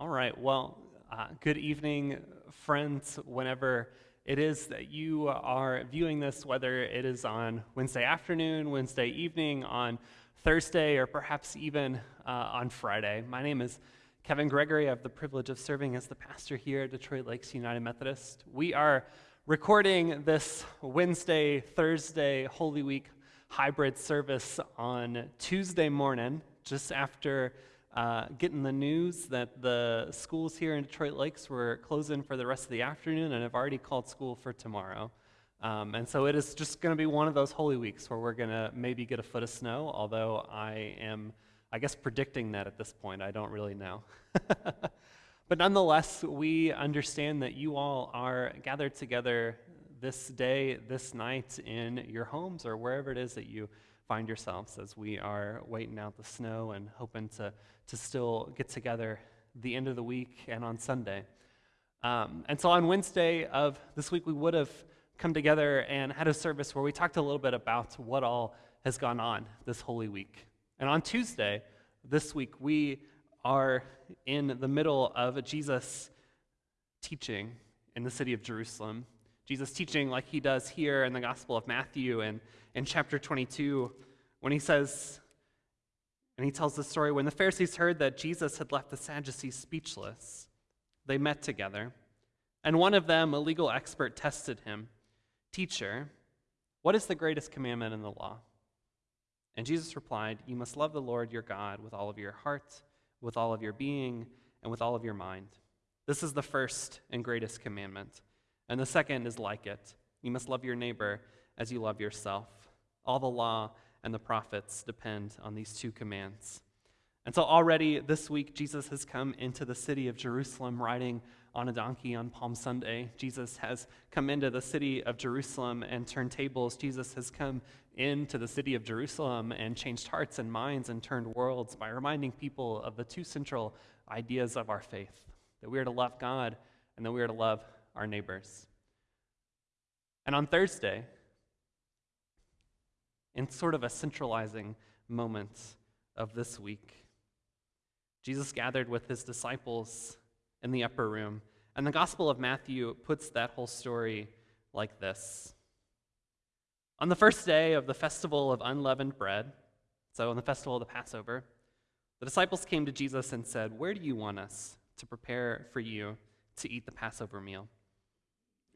All right, well, uh, good evening, friends, whenever it is that you are viewing this, whether it is on Wednesday afternoon, Wednesday evening, on Thursday, or perhaps even uh, on Friday. My name is Kevin Gregory. I have the privilege of serving as the pastor here at Detroit Lakes United Methodist. We are recording this Wednesday, Thursday, Holy Week hybrid service on Tuesday morning, just after uh, getting the news that the schools here in Detroit Lakes were closing for the rest of the afternoon and have already called school for tomorrow. Um, and so it is just going to be one of those holy weeks where we're going to maybe get a foot of snow, although I am, I guess, predicting that at this point. I don't really know. but nonetheless, we understand that you all are gathered together this day, this night in your homes or wherever it is that you find yourselves as we are waiting out the snow and hoping to to still get together the end of the week and on Sunday. Um, and so on Wednesday of this week, we would have come together and had a service where we talked a little bit about what all has gone on this Holy Week. And on Tuesday, this week, we are in the middle of a Jesus teaching in the city of Jerusalem. Jesus teaching like he does here in the Gospel of Matthew and in chapter 22 when he says, and he tells the story when the Pharisees heard that Jesus had left the Sadducees speechless, they met together. And one of them, a legal expert, tested him Teacher, what is the greatest commandment in the law? And Jesus replied, You must love the Lord your God with all of your heart, with all of your being, and with all of your mind. This is the first and greatest commandment. And the second is like it you must love your neighbor as you love yourself. All the law and the prophets depend on these two commands. And so already this week, Jesus has come into the city of Jerusalem riding on a donkey on Palm Sunday. Jesus has come into the city of Jerusalem and turned tables. Jesus has come into the city of Jerusalem and changed hearts and minds and turned worlds by reminding people of the two central ideas of our faith that we are to love God and that we are to love our neighbors. And on Thursday, in sort of a centralizing moment of this week. Jesus gathered with his disciples in the upper room, and the Gospel of Matthew puts that whole story like this. On the first day of the festival of unleavened bread, so on the festival of the Passover, the disciples came to Jesus and said, Where do you want us to prepare for you to eat the Passover meal?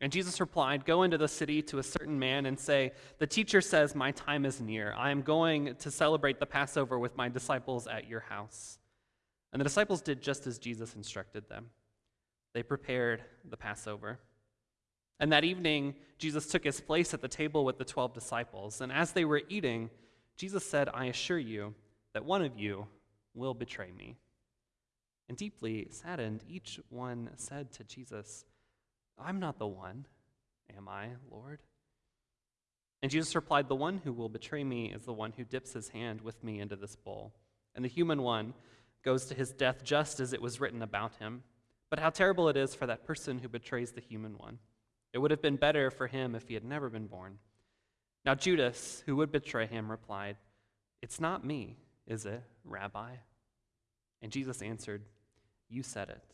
And Jesus replied, Go into the city to a certain man and say, The teacher says, My time is near. I am going to celebrate the Passover with my disciples at your house. And the disciples did just as Jesus instructed them. They prepared the Passover. And that evening, Jesus took his place at the table with the 12 disciples. And as they were eating, Jesus said, I assure you that one of you will betray me. And deeply saddened, each one said to Jesus, I'm not the one, am I, Lord? And Jesus replied, The one who will betray me is the one who dips his hand with me into this bowl. And the human one goes to his death just as it was written about him. But how terrible it is for that person who betrays the human one. It would have been better for him if he had never been born. Now, Judas, who would betray him, replied, It's not me, is it, Rabbi? And Jesus answered, You said it.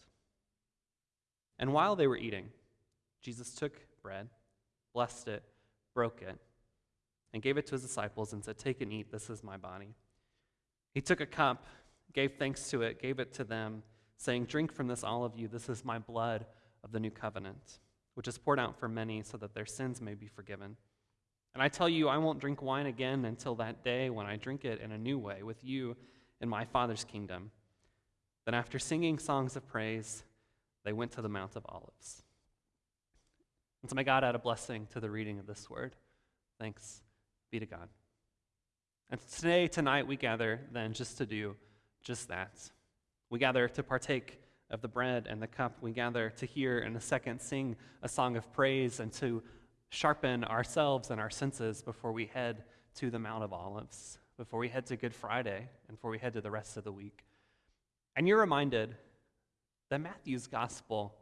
And while they were eating, Jesus took bread, blessed it, broke it, and gave it to his disciples and said, Take and eat, this is my body. He took a cup, gave thanks to it, gave it to them, saying, Drink from this, all of you, this is my blood of the new covenant, which is poured out for many so that their sins may be forgiven. And I tell you, I won't drink wine again until that day when I drink it in a new way with you in my Father's kingdom. Then, after singing songs of praise, they went to the Mount of Olives. And so may God add a blessing to the reading of this word. Thanks be to God. And today, tonight, we gather then just to do just that. We gather to partake of the bread and the cup. We gather to hear in a second sing a song of praise and to sharpen ourselves and our senses before we head to the Mount of Olives, before we head to Good Friday, and before we head to the rest of the week. And you're reminded that Matthew's gospel,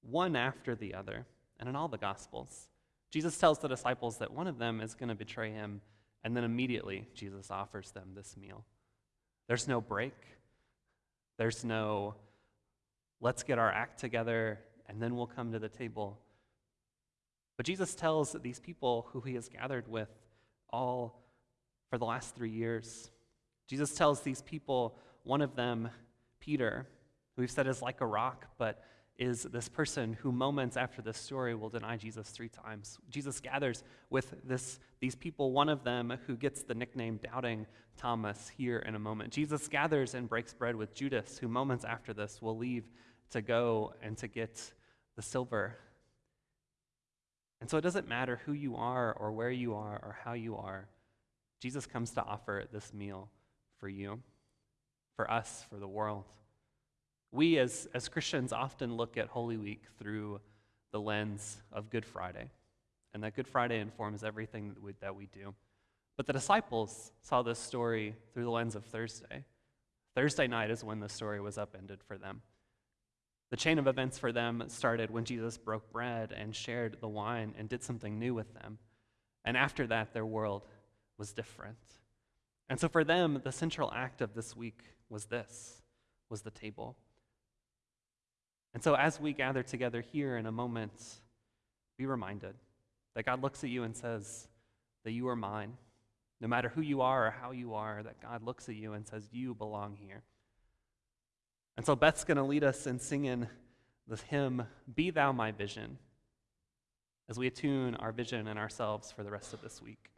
one after the other, and in all the Gospels. Jesus tells the disciples that one of them is going to betray him, and then immediately Jesus offers them this meal. There's no break, there's no let's get our act together, and then we'll come to the table. But Jesus tells these people who he has gathered with all for the last three years, Jesus tells these people, one of them, Peter, who we've said is like a rock, but is this person who moments after this story will deny Jesus three times. Jesus gathers with this, these people, one of them who gets the nickname Doubting Thomas here in a moment. Jesus gathers and breaks bread with Judas, who moments after this will leave to go and to get the silver. And so it doesn't matter who you are or where you are or how you are, Jesus comes to offer this meal for you, for us, for the world. We as, as Christians often look at Holy Week through the lens of Good Friday, and that Good Friday informs everything that we, that we do. But the disciples saw this story through the lens of Thursday. Thursday night is when the story was upended for them. The chain of events for them started when Jesus broke bread and shared the wine and did something new with them. And after that, their world was different. And so for them, the central act of this week was this, was the table. And so, as we gather together here in a moment, be reminded that God looks at you and says that you are mine. No matter who you are or how you are, that God looks at you and says, You belong here. And so, Beth's going to lead us in singing the hymn, Be Thou My Vision, as we attune our vision and ourselves for the rest of this week.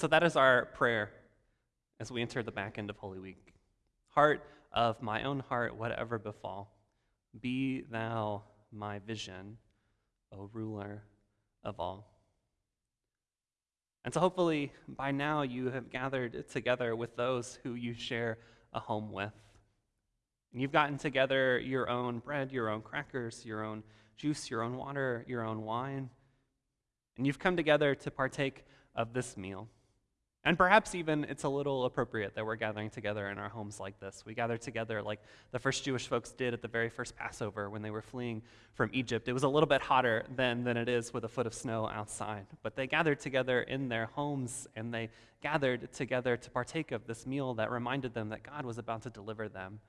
And so that is our prayer as we enter the back end of Holy Week. Heart of my own heart, whatever befall, be thou my vision, O ruler of all. And so hopefully by now you have gathered together with those who you share a home with. And you've gotten together your own bread, your own crackers, your own juice, your own water, your own wine. And you've come together to partake of this meal. And perhaps even it's a little appropriate that we're gathering together in our homes like this. We gather together like the first Jewish folks did at the very first Passover when they were fleeing from Egypt. It was a little bit hotter then than it is with a foot of snow outside. But they gathered together in their homes and they gathered together to partake of this meal that reminded them that God was about to deliver them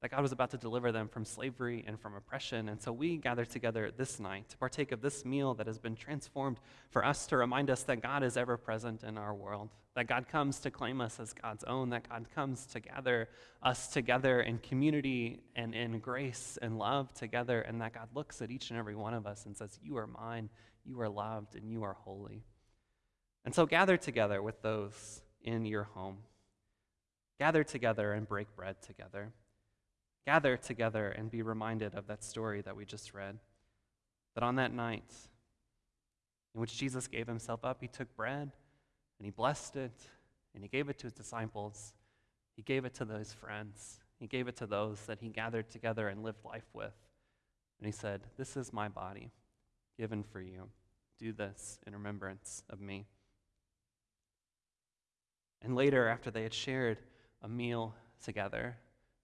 that God was about to deliver them from slavery and from oppression. And so we gather together this night to partake of this meal that has been transformed for us to remind us that God is ever present in our world, that God comes to claim us as God's own, that God comes to gather us together in community and in grace and love together, and that God looks at each and every one of us and says, You are mine, you are loved, and you are holy. And so gather together with those in your home. Gather together and break bread together gather together and be reminded of that story that we just read. that on that night in which Jesus gave himself up, he took bread and he blessed it and he gave it to his disciples. He gave it to those friends. He gave it to those that he gathered together and lived life with. And he said, This is my body given for you. Do this in remembrance of me. And later, after they had shared a meal together,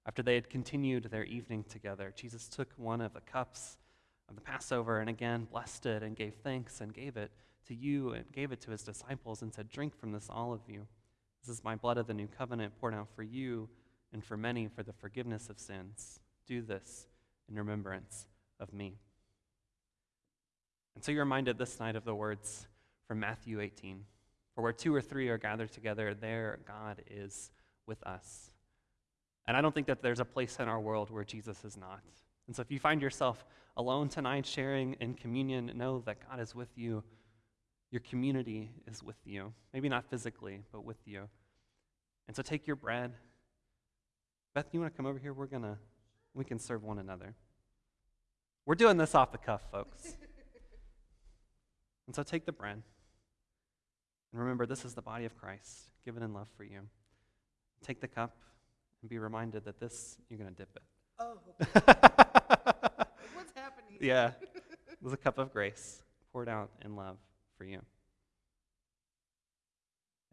after they had continued their evening together, Jesus took one of the cups of the Passover and again blessed it and gave thanks and gave it to you and gave it to his disciples and said, Drink from this, all of you. This is my blood of the new covenant poured out for you and for many for the forgiveness of sins. Do this in remembrance of me. And so you're reminded this night of the words from Matthew 18 For where two or three are gathered together, there God is with us. And I don't think that there's a place in our world where Jesus is not. And so if you find yourself alone tonight sharing in communion, know that God is with you. Your community is with you. Maybe not physically, but with you. And so take your bread. Beth, you want to come over here? We're going to, we can serve one another. We're doing this off the cuff, folks. and so take the bread. And remember, this is the body of Christ given in love for you. Take the cup and be reminded that this, you're going to dip it. Oh, what's happening? yeah. There's a cup of grace poured out in love for you.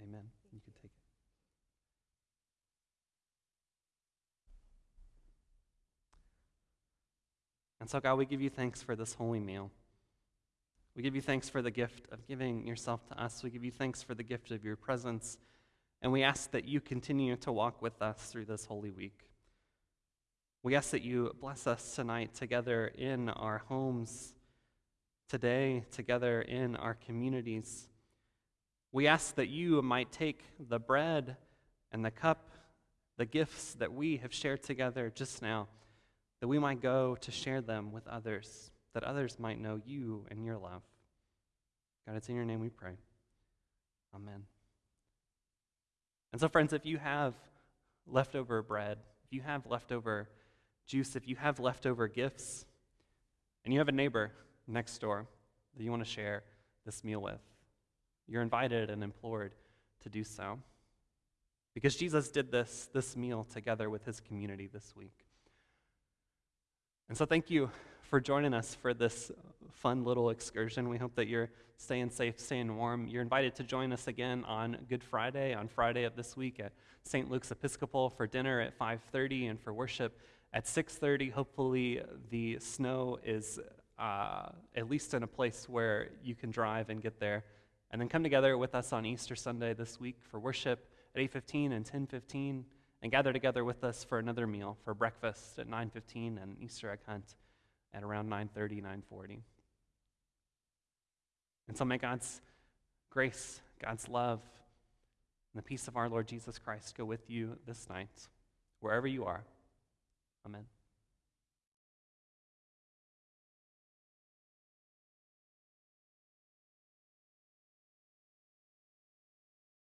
Amen. You can take it. And so, God, we give you thanks for this holy meal. We give you thanks for the gift of giving yourself to us. We give you thanks for the gift of your presence. And we ask that you continue to walk with us through this holy week. We ask that you bless us tonight together in our homes, today together in our communities. We ask that you might take the bread and the cup, the gifts that we have shared together just now, that we might go to share them with others, that others might know you and your love. God, it's in your name we pray. Amen. And so, friends, if you have leftover bread, if you have leftover juice, if you have leftover gifts, and you have a neighbor next door that you want to share this meal with, you're invited and implored to do so. Because Jesus did this, this meal together with his community this week. And so, thank you for joining us for this fun little excursion. We hope that you're staying safe, staying warm. You're invited to join us again on Good Friday, on Friday of this week at St. Luke's Episcopal for dinner at 5:30 and for worship at 6:30. Hopefully, the snow is uh, at least in a place where you can drive and get there. And then come together with us on Easter Sunday this week for worship at 8:15 and 10:15 and gather together with us for another meal for breakfast at 9:15 and Easter egg hunt at around 9:30, 9:40. And so may God's grace, God's love, and the peace of our Lord Jesus Christ go with you this night, wherever you are. Amen.